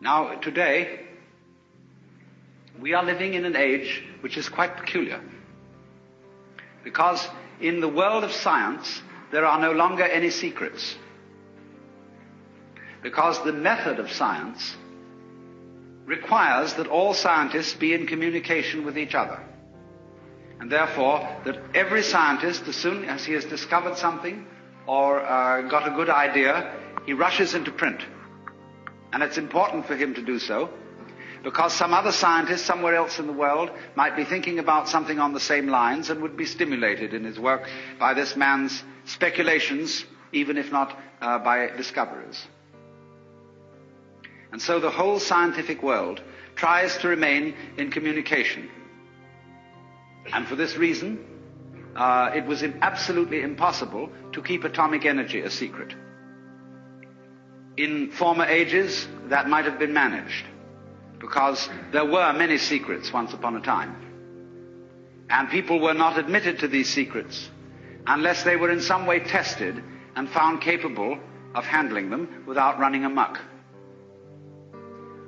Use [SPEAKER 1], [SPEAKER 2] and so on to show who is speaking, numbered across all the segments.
[SPEAKER 1] Now, today, we are living in an age which is quite peculiar. Because in the world of science, there are no longer any secrets. Because the method of science requires that all scientists be in communication with each other. And therefore, that every scientist, as soon as he has discovered something or uh, got a good idea, he rushes into print. And it's important for him to do so because some other scientist somewhere else in the world might be thinking about something on the same lines and would be stimulated in his work by this man's speculations, even if not uh, by discoveries. And so the whole scientific world tries to remain in communication. And for this reason, uh, it was absolutely impossible to keep atomic energy a secret. In former ages, that might have been managed because there were many secrets once upon a time. And people were not admitted to these secrets unless they were in some way tested and found capable of handling them without running amuck.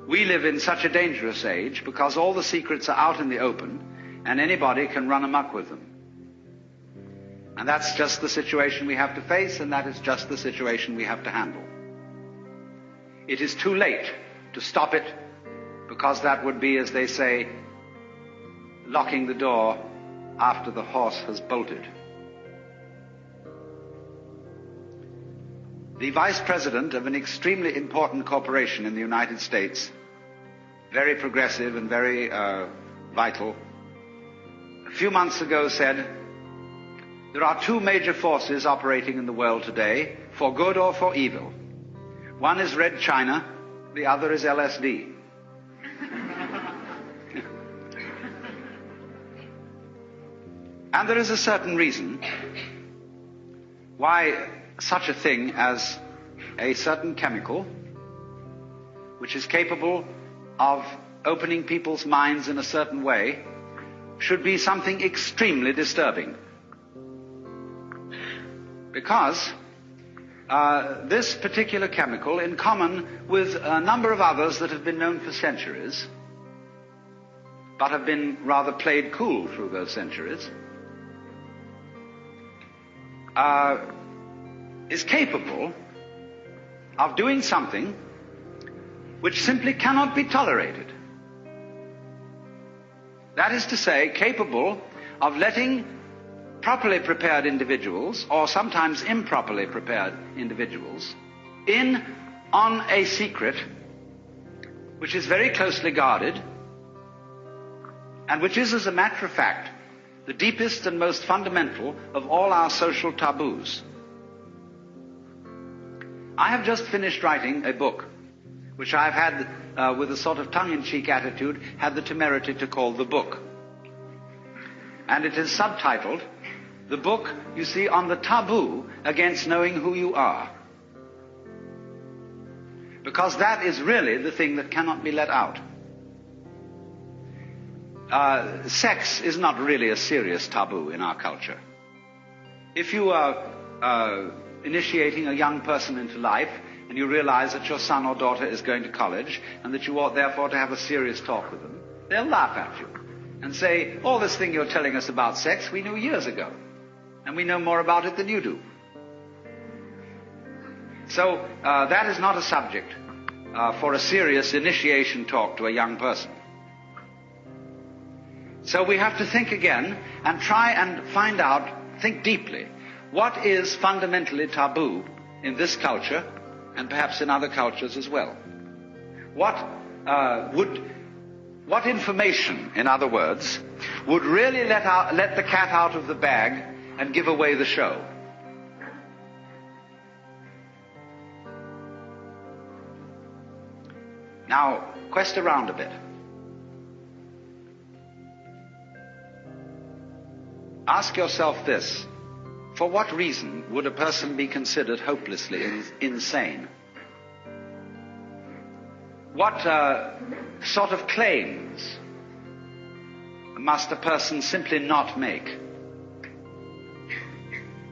[SPEAKER 1] We live in such a dangerous age because all the secrets are out in the open and anybody can run amuck with them. And that's just the situation we have to face and that is just the situation we have to handle. It is too late to stop it because that would be, as they say, locking the door after the horse has bolted. The vice president of an extremely important corporation in the United States, very progressive and very uh, vital, a few months ago said, there are two major forces operating in the world today, for good or for evil. One is Red China, the other is LSD. And there is a certain reason why such a thing as a certain chemical, which is capable of opening people's minds in a certain way, should be something extremely disturbing. Because uh, this particular chemical, in common with a number of others that have been known for centuries, but have been rather played cool through those centuries, uh, is capable of doing something which simply cannot be tolerated. That is to say, capable of letting properly prepared individuals, or sometimes improperly prepared individuals, in on a secret which is very closely guarded and which is, as a matter of fact, the deepest and most fundamental of all our social taboos. I have just finished writing a book, which I've had, uh, with a sort of tongue-in-cheek attitude, had the temerity to call The Book. And it is subtitled, The Book, you see, on the taboo against knowing who you are. Because that is really the thing that cannot be let out uh, sex is not really a serious taboo in our culture. If you are uh, initiating a young person into life and you realize that your son or daughter is going to college and that you ought therefore to have a serious talk with them, they'll laugh at you and say, all this thing you're telling us about sex we knew years ago and we know more about it than you do. So uh, that is not a subject uh, for a serious initiation talk to a young person. So we have to think again and try and find out, think deeply, what is fundamentally taboo in this culture and perhaps in other cultures as well. What uh, would, what information, in other words, would really let, out, let the cat out of the bag and give away the show? Now, quest around a bit. Ask yourself this. For what reason would a person be considered hopelessly insane? What uh, sort of claims must a person simply not make?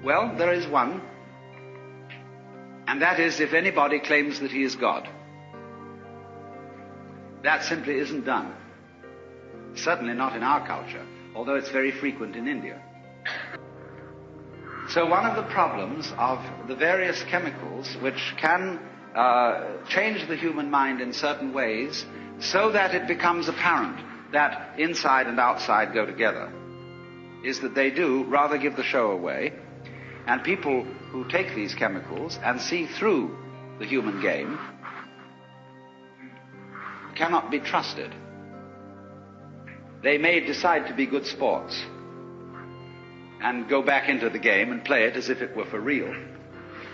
[SPEAKER 1] Well, there is one, and that is if anybody claims that he is God. That simply isn't done. Certainly not in our culture, although it's very frequent in India. So one of the problems of the various chemicals which can uh, change the human mind in certain ways so that it becomes apparent that inside and outside go together is that they do rather give the show away and people who take these chemicals and see through the human game cannot be trusted. They may decide to be good sports and go back into the game and play it as if it were for real.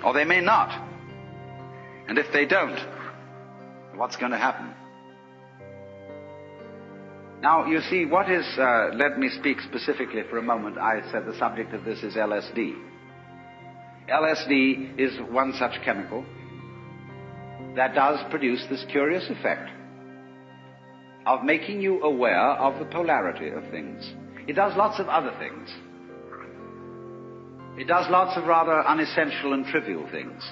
[SPEAKER 1] Or they may not. And if they don't, what's going to happen? Now, you see, what is, uh, let me speak specifically for a moment. I said the subject of this is LSD. LSD is one such chemical that does produce this curious effect of making you aware of the polarity of things. It does lots of other things. It does lots of rather unessential and trivial things.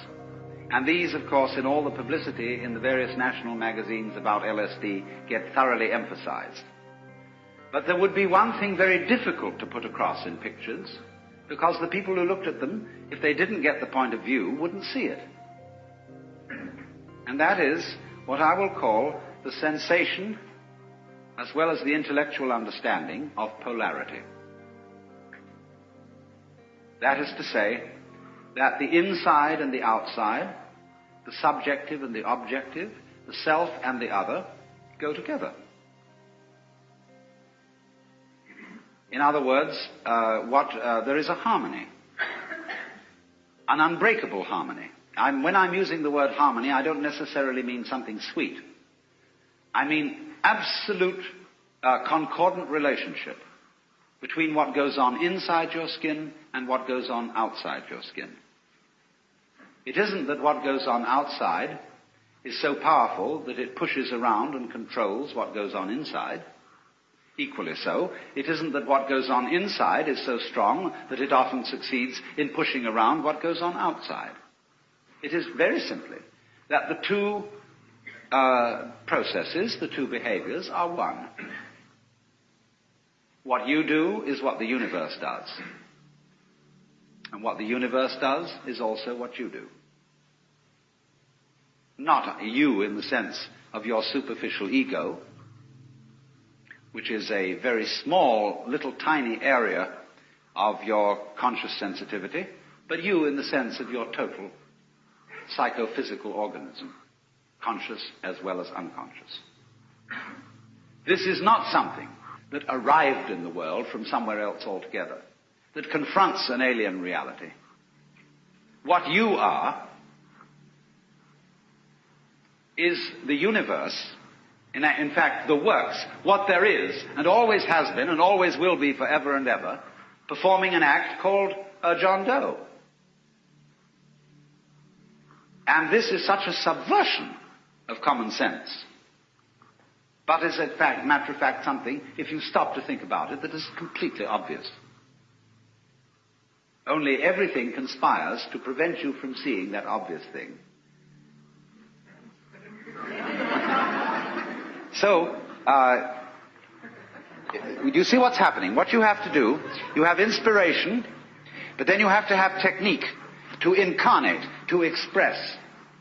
[SPEAKER 1] And these, of course, in all the publicity in the various national magazines about LSD get thoroughly emphasized. But there would be one thing very difficult to put across in pictures, because the people who looked at them, if they didn't get the point of view, wouldn't see it. And that is what I will call the sensation as well as the intellectual understanding of polarity. That is to say, that the inside and the outside, the subjective and the objective, the self and the other, go together. In other words, uh, what uh, there is a harmony, an unbreakable harmony. I'm, when I'm using the word harmony, I don't necessarily mean something sweet. I mean absolute uh, concordant relationship between what goes on inside your skin and what goes on outside your skin. It isn't that what goes on outside is so powerful that it pushes around and controls what goes on inside. Equally so, it isn't that what goes on inside is so strong that it often succeeds in pushing around what goes on outside. It is very simply that the two uh, processes, the two behaviors, are one. What you do is what the universe does. And what the universe does is also what you do. Not you in the sense of your superficial ego, which is a very small, little tiny area of your conscious sensitivity, but you in the sense of your total psychophysical organism, conscious as well as unconscious. This is not something that arrived in the world from somewhere else altogether, that confronts an alien reality. What you are is the universe, in, in fact, the works, what there is, and always has been, and always will be forever and ever, performing an act called uh, John Doe. And this is such a subversion of common sense. But is in fact, matter of fact, something, if you stop to think about it, that is completely obvious. Only everything conspires to prevent you from seeing that obvious thing. So, uh, you see what's happening? What you have to do, you have inspiration, but then you have to have technique to incarnate, to express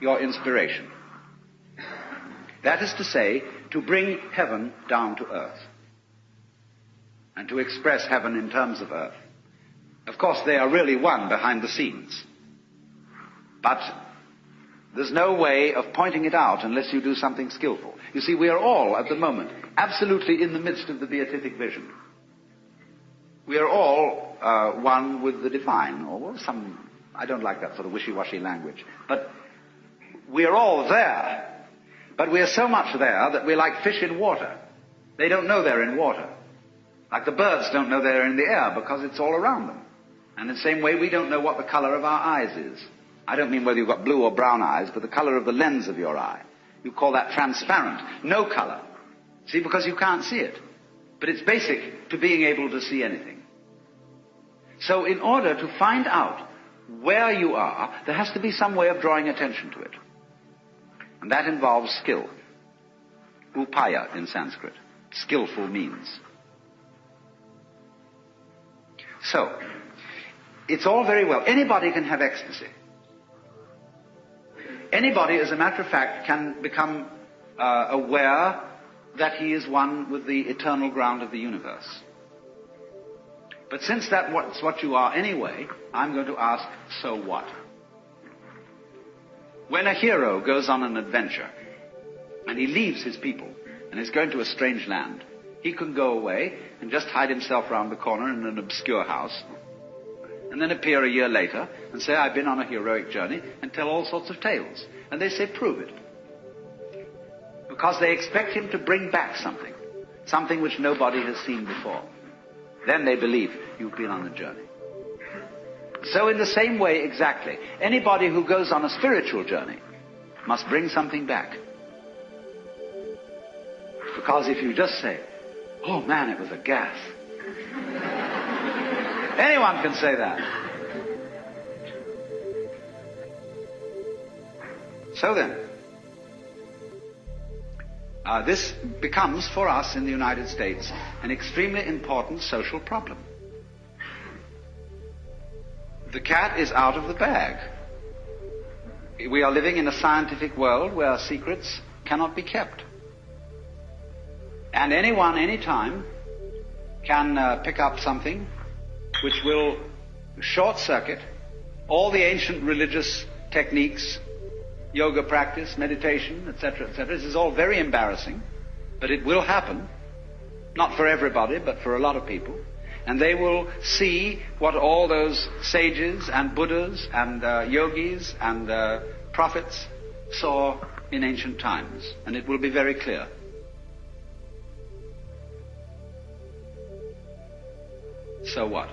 [SPEAKER 1] your inspiration. That is to say, to bring heaven down to earth. And to express heaven in terms of earth. Of course, they are really one behind the scenes. But there's no way of pointing it out unless you do something skillful. You see, we are all, at the moment, absolutely in the midst of the beatific vision. We are all uh, one with the divine, or some, I don't like that sort of wishy-washy language, but we are all there but we are so much there that we're like fish in water. They don't know they're in water. Like the birds don't know they're in the air because it's all around them. And in the same way, we don't know what the color of our eyes is. I don't mean whether you've got blue or brown eyes, but the color of the lens of your eye. You call that transparent. No color. See, because you can't see it. But it's basic to being able to see anything. So in order to find out where you are, there has to be some way of drawing attention to it. And that involves skill. Upaya in Sanskrit. Skillful means. So, it's all very well. Anybody can have ecstasy. Anybody, as a matter of fact, can become uh, aware that he is one with the eternal ground of the universe. But since that's what you are anyway, I'm going to ask, so what? When a hero goes on an adventure and he leaves his people and is going to a strange land, he can go away and just hide himself round the corner in an obscure house and then appear a year later and say, I've been on a heroic journey and tell all sorts of tales. And they say, prove it. Because they expect him to bring back something, something which nobody has seen before. Then they believe you've been on a journey. So in the same way exactly, anybody who goes on a spiritual journey must bring something back. Because if you just say, oh man, it was a gas. Anyone can say that. So then, uh, this becomes for us in the United States an extremely important social problem. The cat is out of the bag. We are living in a scientific world where secrets cannot be kept. And anyone, anytime, can uh, pick up something which will short circuit all the ancient religious techniques yoga practice, meditation, etc., etc. This is all very embarrassing, but it will happen. Not for everybody, but for a lot of people. And they will see what all those sages and Buddhas and uh, yogis and uh, prophets saw in ancient times. And it will be very clear. So what?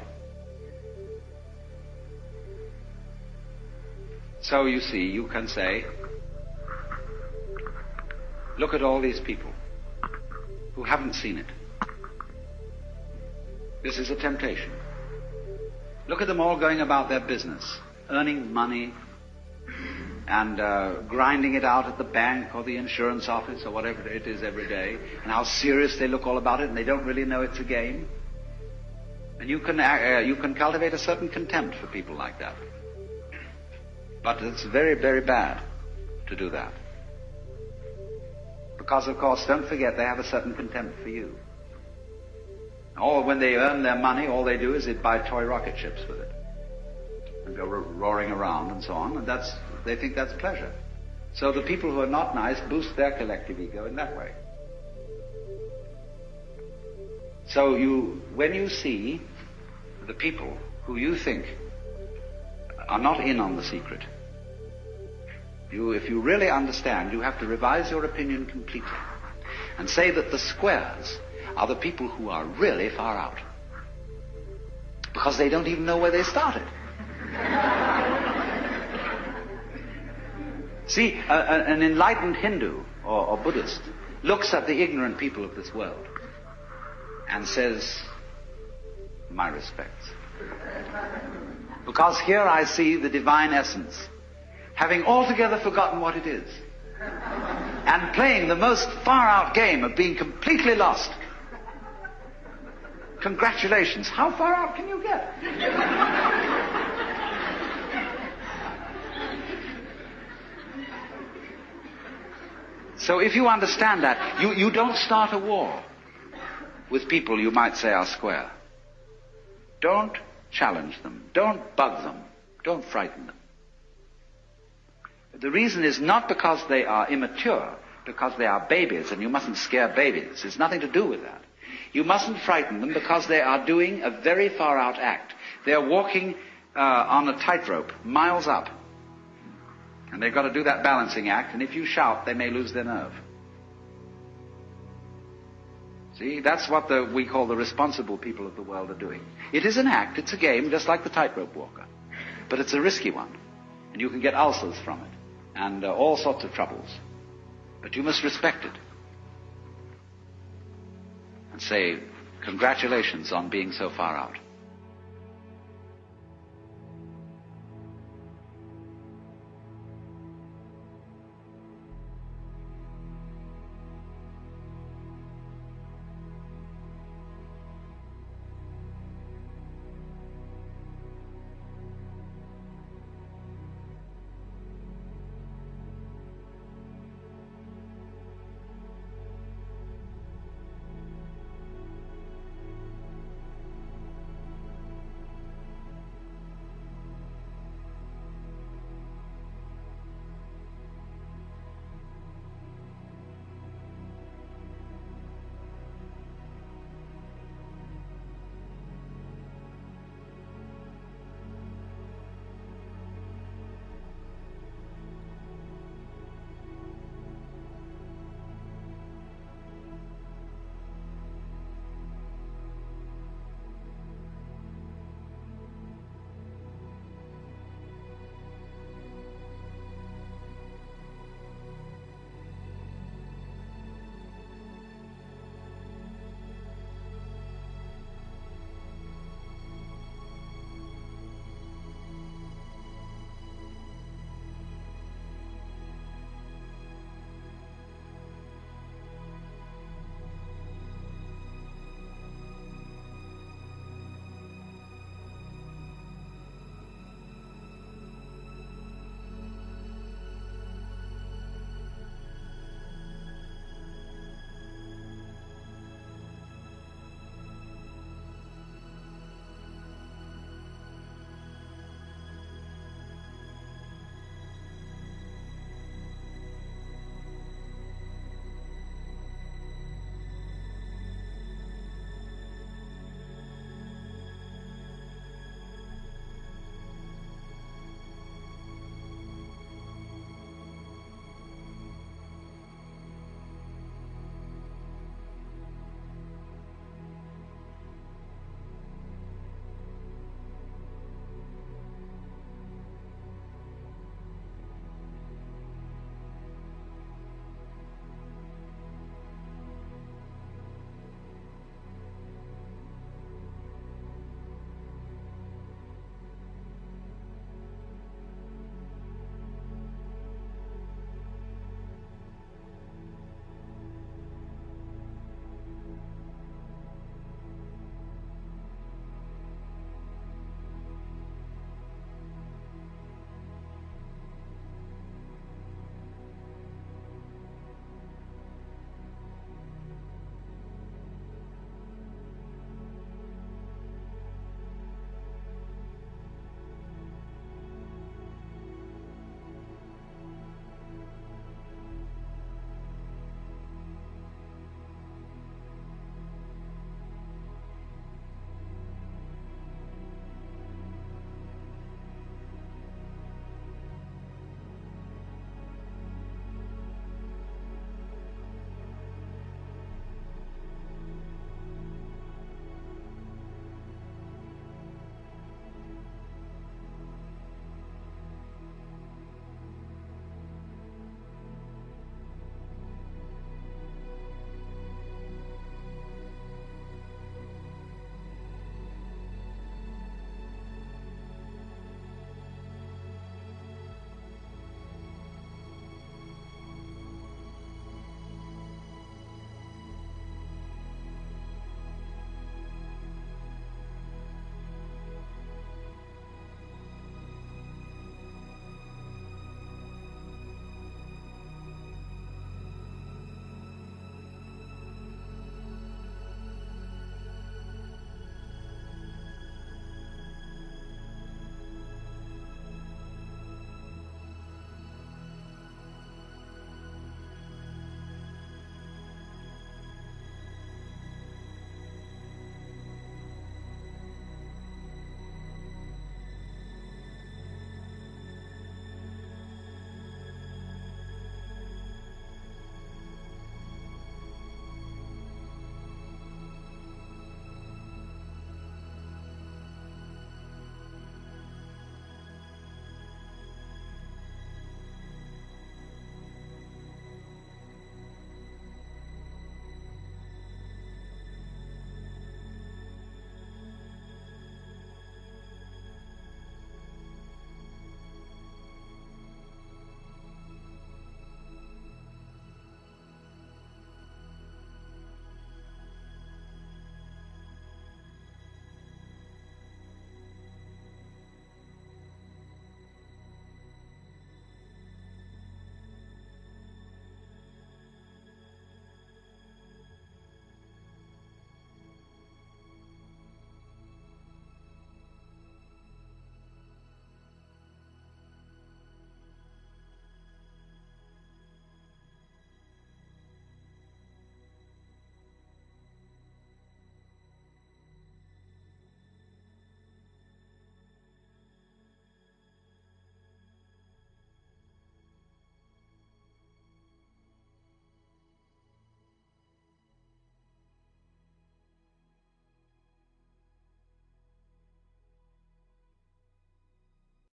[SPEAKER 1] So you see, you can say, look at all these people who haven't seen it. This is a temptation. Look at them all going about their business, earning money and uh, grinding it out at the bank or the insurance office or whatever it is every day, and how serious they look all about it, and they don't really know it's a game. And you can, uh, you can cultivate a certain contempt for people like that. But it's very, very bad to do that. Because, of course, don't forget they have a certain contempt for you. Or when they earn their money, all they do is they buy toy rocket ships with it. And go roaring around and so on, and that's, they think that's pleasure. So the people who are not nice boost their collective ego in that way. So you, when you see the people who you think are not in on the secret. You, if you really understand, you have to revise your opinion completely and say that the squares are the people who are really far out. Because they don't even know where they started. See, a, a, an enlightened Hindu or, or Buddhist looks at the ignorant people of this world and says, My respects. Because here I see the divine essence, having altogether forgotten what it is, and playing the most far out game of being completely lost. Congratulations. How far out can you get? so if you understand that, you, you don't start a war with people you might say are square. Don't challenge them. Don't bug them. Don't frighten them. The reason is not because they are immature, because they are babies, and you mustn't scare babies. It's nothing to do with that. You mustn't frighten them because they are doing a very far out act. They're walking uh, on a tightrope, miles up. And they've got to do that balancing act, and if you shout, they may lose their nerve. See, that's what the, we call the responsible people of the world are doing. It is an act, it's a game, just like the tightrope walker. But it's a risky one. And you can get ulcers from it. And uh, all sorts of troubles. But you must respect it. And say, congratulations on being so far out.